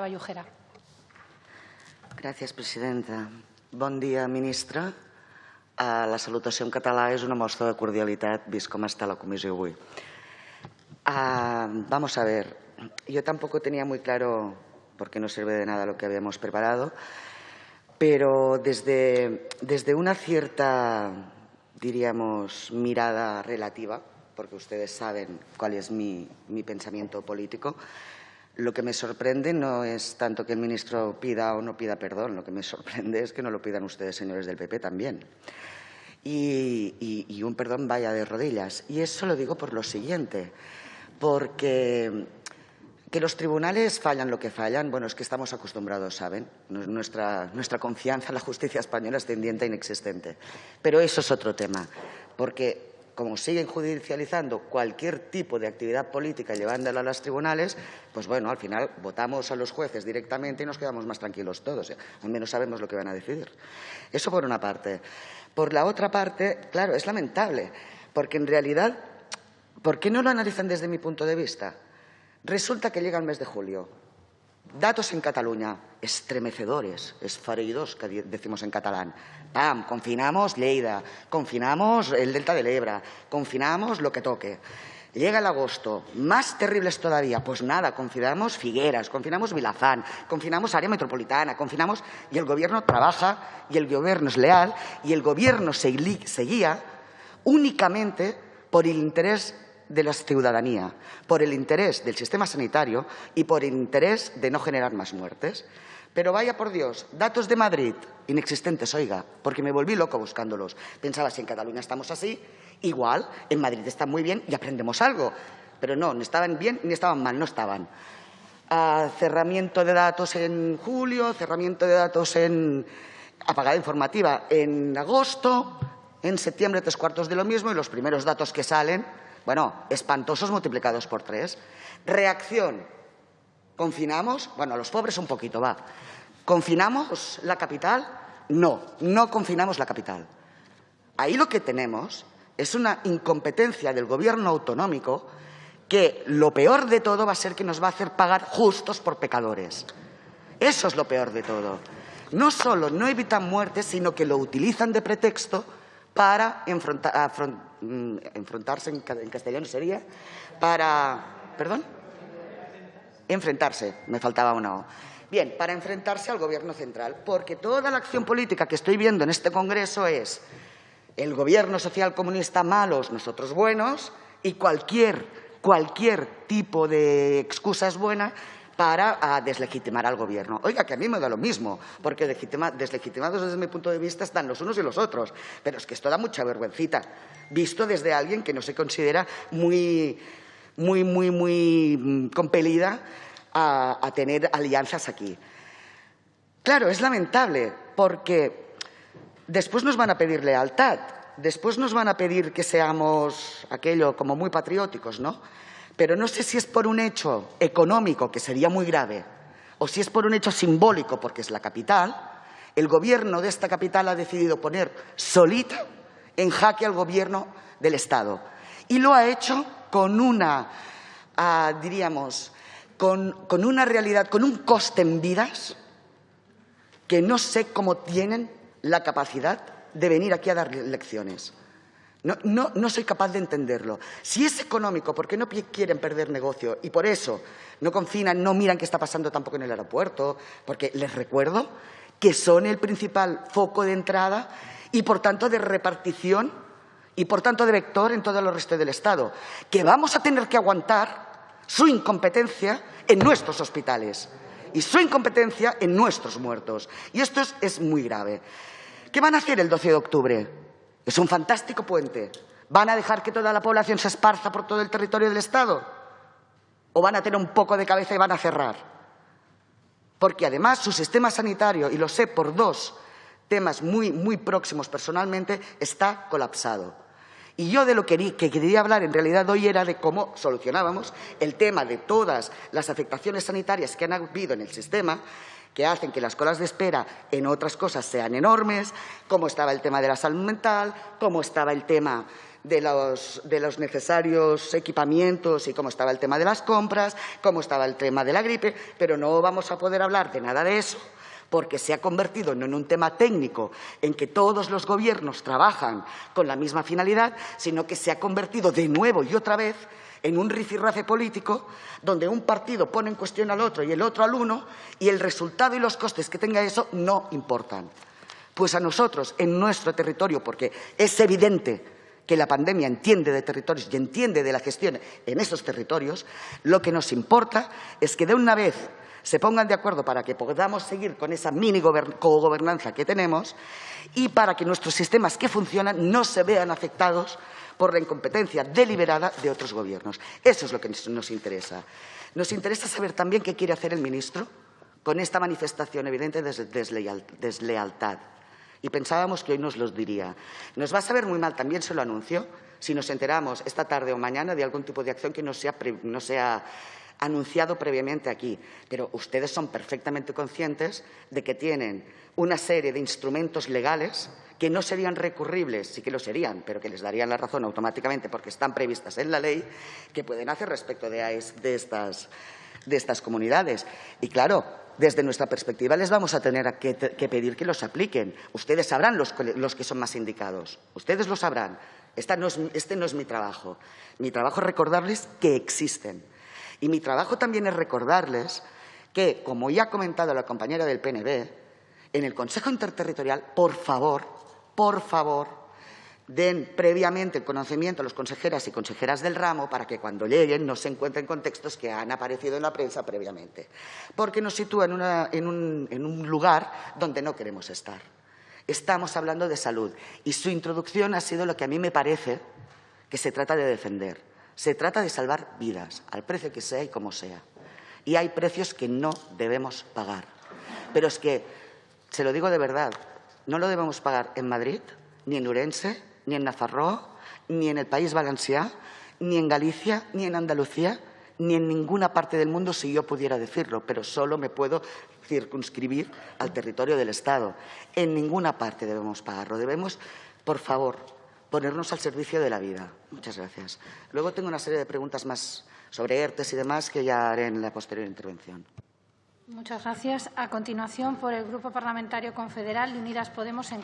Vallujera. Gràcies, presidenta. Bon dia, ministra. Uh, la salutació en català és una mostra de cordialitat, vist com està la comissió avui. Uh, vamos a ver, yo tampoco tenía muy claro, porque no sirve de nada lo que habíamos preparado, pero desde, desde una cierta, diríamos, mirada relativa, porque ustedes saben cuál es mi, mi pensamiento político, lo que me sorprende no es tanto que el ministro pida o no pida perdón, lo que me sorprende es que no lo pidan ustedes, señores del PP, también. Y, un perdón vaya de rodillas. Y eso lo digo por lo siguiente, porque que los tribunales fallan lo que fallan, bueno, es que estamos acostumbrados, ¿saben? Nuestra, nuestra confianza en la justicia española es tendiente e inexistente. Pero eso es otro tema, porque como siguen judicializando cualquier tipo de actividad política llevándola a los tribunales, pues bueno, al final votamos a los jueces directamente y nos quedamos más tranquilos todos. ¿eh? Al menos sabemos lo que van a decidir. Eso por una parte. Por la otra parte, claro, es lamentable, porque en realidad, ¿por qué no lo analizan desde mi punto de vista? Resulta que llega el mes de julio. Datos en Cataluña, estremecedores, esfareidos, que decimos en catalán. ¡Pam! Confinamos Lleida, confinamos el Delta del Ebra, confinamos lo que toque. Llega el agosto, más terribles todavía. Pues nada, confinamos Figueras, confinamos Vilafán, confinamos área metropolitana, confinamos y el Gobierno trabaja y el Gobierno es leal y el Gobierno se guía únicamente por el interés de la ciudadanía, por el interés del sistema sanitario y por el interés de no generar más muertes. Pero vaya por Dios, datos de Madrid, inexistentes, oiga, porque me volví loco buscándolos. Pensaba, si en Cataluña estamos así, igual, en Madrid está muy bien y aprendemos algo. Pero no, ni estaban bien ni estaban mal, no estaban. Ah, cerramiento de datos en julio, cerramiento de datos en apagada informativa en agosto, en septiembre tres cuartos de lo mismo y los primeros datos que salen bueno, espantosos multiplicados por tres. Reacción. ¿Confinamos? Bueno, a los pobres un poquito, va. ¿Confinamos la capital? No, no confinamos la capital. Ahí lo que tenemos es una incompetencia del gobierno autonómico que lo peor de todo va a ser que nos va a hacer pagar justos por pecadores. Eso es lo peor de todo. No solo no evitan muertes, sino que lo utilizan de pretexto para mm, enfrentarse, en, castellano sería, para, perdón, enfrentarse, me faltaba una O. Bien, para enfrentarse al Gobierno central, porque toda la acción política que estoy viendo en este Congreso es el Gobierno social comunista malos, nosotros buenos, y cualquier, cualquier tipo de excusa es buena para deslegitimar al Gobierno. Oiga, que a mí me da lo mismo, porque deslegitimados desde mi punto de vista están los unos y los otros, pero es que esto da mucha vergüencita, visto desde alguien que no se considera muy, muy, muy, muy mm, compelida a, a tener alianzas aquí. Claro, es lamentable, porque después nos van a pedir lealtad, después nos van a pedir que seamos aquello como muy patrióticos, ¿no? Pero no sé si es por un hecho económico, que sería muy grave, o si es por un hecho simbólico, porque es la capital, el gobierno de esta capital ha decidido poner solita en jaque al gobierno del Estado. Y lo ha hecho con una, ah, diríamos, con, con una realidad, con un coste en vidas que no sé cómo tienen la capacidad de venir aquí a dar lecciones. No, no, soy capaz de entenderlo. Si es económico, ¿por qué no quieren perder negocio? Y por eso no confinan, no miran qué está pasando tampoco en el aeropuerto, porque les recuerdo que son el principal foco de entrada y, por tanto, de repartición y, por tanto, de vector en todo el resto del Estado, que vamos a tener que aguantar su incompetencia en nuestros hospitales y su incompetencia en nuestros muertos. Y esto es, es muy grave. ¿Qué van a hacer el 12 de octubre? Es un fantástico puente. ¿Van a dejar que toda la población se esparza por todo el territorio del Estado? ¿O van a tener un poco de cabeza y van a cerrar? Porque además su sistema sanitario, y lo sé por dos temas muy, muy próximos personalmente, está colapsado. Y yo de lo que quería hablar en realidad hoy era de cómo solucionábamos el tema de todas las afectaciones sanitarias que han habido en el sistema que hacen que las colas de espera en otras cosas sean enormes, cómo estaba el tema de la salud mental, cómo estaba el tema de los, de los, necesarios equipamientos y cómo estaba el tema de las compras, cómo estaba el tema de la gripe, pero no vamos a poder hablar de nada de eso porque se ha convertido no en un tema técnico en que todos los gobiernos trabajan con la misma finalidad, sino que se ha convertido de nuevo y otra vez en un rifirrafe político donde un partido pone en cuestión al otro y el otro al uno y el resultado y los costes que tenga eso no importan. Pues a nosotros, en nuestro territorio, porque es evidente que la pandemia entiende de territorios y entiende de la gestión en esos territorios, lo que nos importa es que de una vez se pongan de acuerdo para que podamos seguir con esa mini cogobernanza que tenemos y para que nuestros sistemas que funcionan no se vean afectados por la incompetencia deliberada de otros gobiernos. Eso es lo que nos interesa. Nos interesa saber también qué quiere hacer el ministro con esta manifestación evidente de deslealtad. Y pensábamos que hoy nos lo diría. Nos va a saber muy mal, también se lo anuncio, si nos enteramos esta tarde o mañana de algún tipo de acción que no sea anunciado previamente aquí, pero ustedes son perfectamente conscientes de que tienen una serie de instrumentos legales que no serían recurribles, sí que lo serían, pero que les darían la razón automáticamente porque están previstas en la ley, que pueden hacer respecto de, estas, de estas comunidades. Y claro, desde nuestra perspectiva les vamos a tener que, pedir que los apliquen. Ustedes sabrán los, que son más indicados. Ustedes lo sabrán. este no es mi trabajo. Mi trabajo es recordarles que existen y mi trabajo también es recordarles que, como ya ha comentado la compañera del PNB, en el Consejo Interterritorial, por favor, por favor, den previamente el conocimiento a los consejeras y consejeras del ramo para que cuando lleguen no se encuentren contextos que han aparecido en la prensa previamente, porque nos sitúa en, un lugar donde no queremos estar. Estamos hablando de salud. Y su introducción ha sido lo que a mí me parece que se trata de defender se trata de salvar vidas, al precio que sea y como sea. Y hay precios que no debemos pagar. Pero es que, se lo digo de verdad, no lo debemos pagar en Madrid, ni en Urense, ni en Nafarroa, ni en el País Valencià, ni en Galicia, ni en Andalucía, ni en ninguna parte del mundo si yo pudiera decirlo, pero solo me puedo circunscribir al territorio del Estado. En ninguna parte debemos pagarlo. Debemos, por favor, ponernos al servicio de la vida. Muchas gracias. Luego tengo una serie de preguntas más sobre ERTES y demás que ya haré en la posterior intervención. Muchas gracias. A continuación, por el Grupo Parlamentario Confederal de Unidas Podemos, en